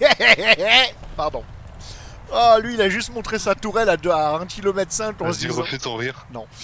Pardon. Oh, lui, il a juste montré sa tourelle à, 1 km 5 en Vas-y, refais ton rire. Non.